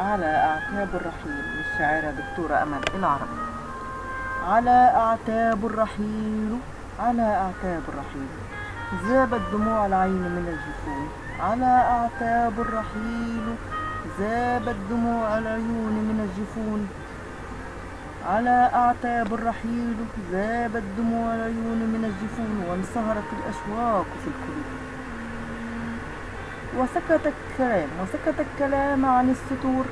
على أعتاب الرحيل للشاعرة دكتورة أمل العربي. على أعتاب الرحيل على أعتاب الرحيل ذابت دموع العين من الجفون. على أعتاب الرحيل ذابت دموع العيون من الجفون. على أعتاب الرحيل ذابت دموع العيون من الجفون. وانصهرت الأشواق في القلوب. وسكت الكلام وسكت الكلام عن الستور.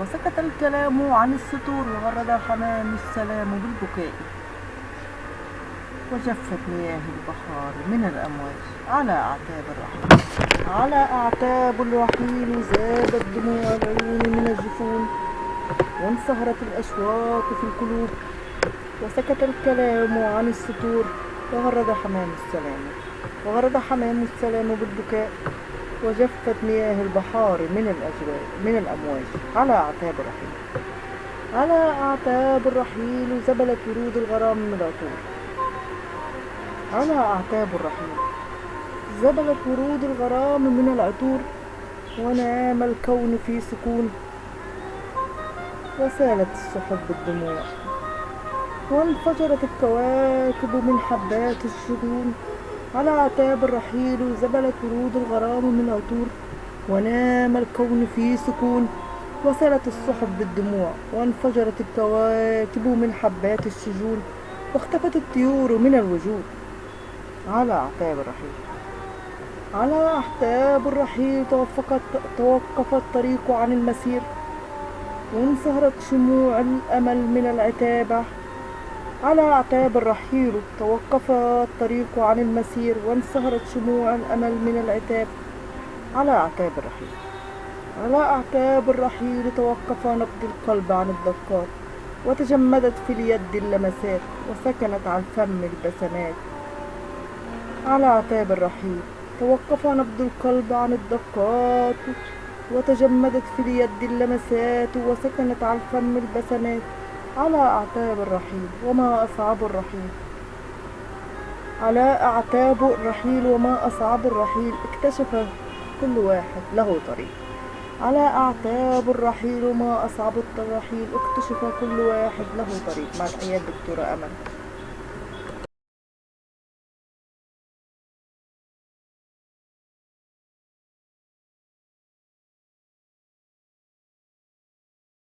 وسكت الكلام عن الستور وغرد الحمام السلام بالبكاء. وجفت مياه البحار من الأمواج على أعتاب الرحيل على أعتاب الرحيل ذابت دموع العيون من الجفون. وانصهرت الأشواق في القلوب. وسكت الكلام عن الستور وغرد حمام السلام. وغرد حمام السلام بالبكاء. وجفت مياه البحار من الأجواء من الأمواج. على أعتاب الرحيل. على أعتاب الرحيل زبلت ورود الغرام من العطور. على أعتاب الرحيل زبلت ورود الغرام من العطور. ونام الكون في سكون. وسالت السحب بالدموع وانفجرت الكواكب من حبات الشجون. على أعتاب الرحيل زبلت ورود الغرام من عطور ونام الكون في سكون. وسالت السحب بالدموع وانفجرت الكواكب من حبات الشجون واختفت الطيور من الوجود. على أعتاب الرحيل. على أعتاب الرحيل توفقت توقف الطريق عن المسير وانصهرت شموع الأمل من العتابة. على أعتاب الرحيل توقف الطريق عن المسير وانصهرت شموع الأمل من العتاب. على أعتاب الرحيل. على أعتاب الرحيل توقف نبض القلب عن الدقات وتجمدت في اليد اللمسات وسكنت عن فم البسمات. على أعتاب الرحيل توقف نبض القلب عن الدقات وتجمدت في اليد اللمسات وسكنت عن فم البسمات. على أعتاب الرحيل وما أصعب الرحيل. على أعتاب الرحيل وما أصعب الرحيل اكتشف كل واحد له طريق. على أعتاب الرحيل وما أصعب الرحيل اكتشف كل واحد له طريق. مع تحيات دكتورة أمل.